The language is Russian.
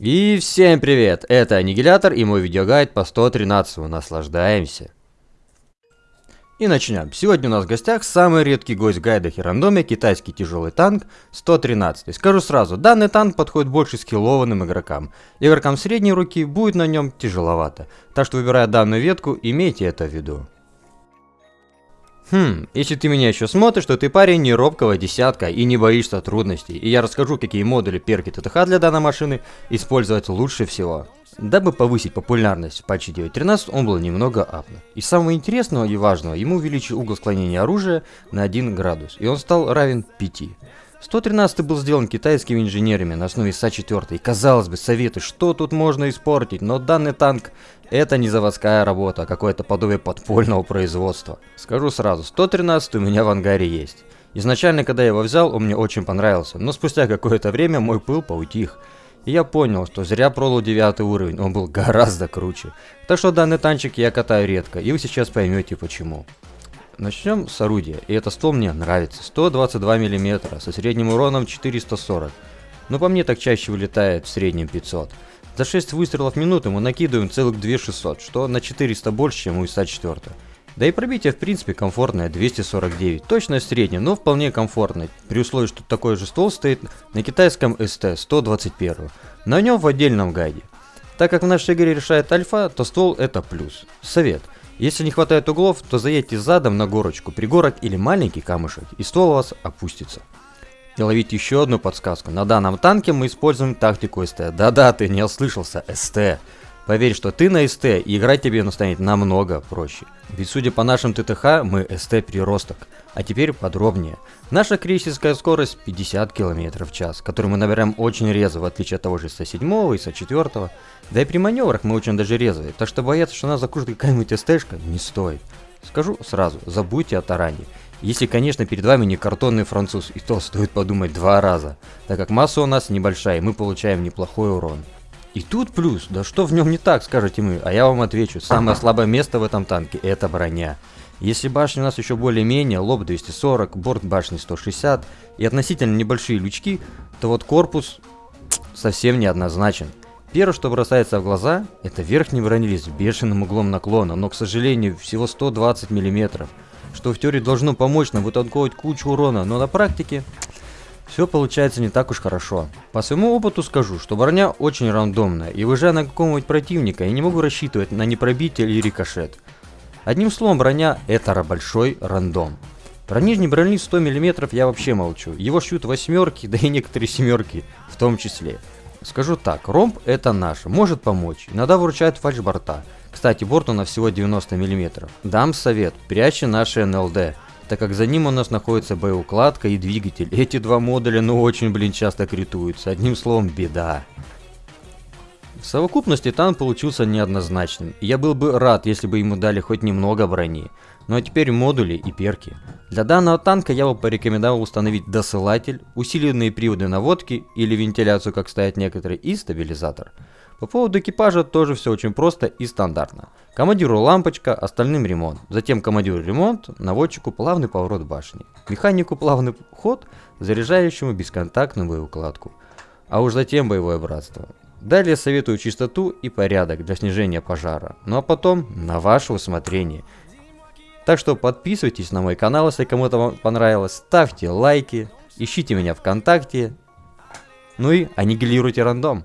И всем привет! Это Аннигилятор и мой видеогайд по 113. Наслаждаемся! И начнем. Сегодня у нас в гостях самый редкий гость в гайдах китайский тяжелый танк 113. Скажу сразу, данный танк подходит больше скиллованным игрокам. Игрокам средней руки будет на нем тяжеловато. Так что выбирая данную ветку, имейте это в виду. Хм, если ты меня еще смотришь, то ты парень не робкого десятка и не боишься трудностей. И я расскажу, какие модули перки ТТХ для данной машины использовать лучше всего. Дабы повысить популярность в патче 9.13, он был немного апнут. И самого интересного и важного, ему увеличил угол склонения оружия на 1 градус, и он стал равен 5. 113 был сделан китайскими инженерами на основе СА-4. И казалось бы, советы, что тут можно испортить, но данный танк это не заводская работа, а какое-то подобие подпольного производства. Скажу сразу, 113 у меня в ангаре есть. Изначально, когда я его взял, он мне очень понравился, но спустя какое-то время мой пыл поутих. И я понял, что зря продал 9 уровень, он был гораздо круче. Так что данный танчик я катаю редко, и вы сейчас поймете почему. Начнем с орудия, и это ствол мне нравится. 122 мм, со средним уроном 440. Но по мне так чаще вылетает в среднем 500. За 6 выстрелов в минуту мы накидываем целых 2600, что на 400 больше, чем у ИСа-4. Да и пробитие в принципе комфортное 249, точно среднее, но вполне комфортное, при условии, что такой же ствол стоит на китайском СТ 121, на нем в отдельном гайде. Так как в нашей игре решает альфа, то ствол это плюс. Совет. Если не хватает углов, то заедьте задом на горочку, пригорок или маленький камушек, и ствол у вас опустится. И ловить еще одну подсказку. На данном танке мы используем тактику СТ. Да-да, ты не ослышался, СТ. Поверь, что ты на СТ, и играть тебе станет намного проще. Ведь судя по нашим ТТХ, мы СТ переросток. А теперь подробнее. Наша крейсерская скорость 50 км в час, которую мы набираем очень резво, в отличие от того же ИСа-7 и ИСа-4. Да и при маневрах мы очень даже резвые, так что бояться, что нас закружит какая-нибудь СТшка, не стоит. Скажу сразу, забудьте о таране. Если, конечно, перед вами не картонный француз, и то стоит подумать два раза, так как масса у нас небольшая, и мы получаем неплохой урон. И тут плюс, да что в нем не так, скажете мы, а я вам отвечу, самое слабое место в этом танке это броня. Если башня у нас еще более-менее, лоб 240, борт башни 160 и относительно небольшие лючки, то вот корпус совсем неоднозначен. Первое, что бросается в глаза, это верхний бронелист с бешеным углом наклона, но, к сожалению, всего 120 мм, что в теории должно помочь нам вытанковать кучу урона, но на практике все получается не так уж хорошо. По своему опыту скажу, что броня очень рандомная, и выезжая на какого-нибудь противника, я не могу рассчитывать на непробитие или рикошет. Одним словом, броня это большой рандом. Про нижний бронелист 100 мм я вообще молчу, его шьют восьмерки, да и некоторые семерки в том числе. Скажу так, ромб это наш, может помочь, иногда выручает фальшборта. Кстати, борт у нас всего 90 мм. Дам совет, прячьте наши НЛД, так как за ним у нас находится боеукладка и двигатель. Эти два модуля ну очень, блин, часто критуются. Одним словом, беда. В совокупности танк получился неоднозначным, и я был бы рад, если бы ему дали хоть немного брони. Ну а теперь модули и перки. Для данного танка я бы порекомендовал установить досылатель, усиленные приводы наводки или вентиляцию, как стоят некоторые, и стабилизатор. По поводу экипажа тоже все очень просто и стандартно. Командиру лампочка, остальным ремонт. Затем командиру ремонт, наводчику плавный поворот башни. Механику плавный ход, заряжающему бесконтактную боеукладку. А уж затем боевое братство. Далее советую чистоту и порядок для снижения пожара. Ну а потом на ваше усмотрение. Так что подписывайтесь на мой канал, если кому-то понравилось, ставьте лайки, ищите меня ВКонтакте, ну и аннигилируйте рандом.